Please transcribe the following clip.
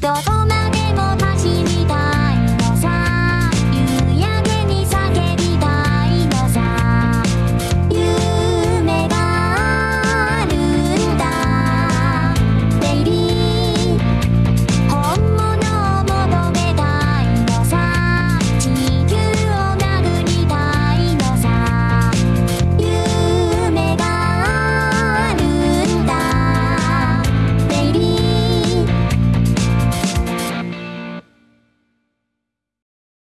どこ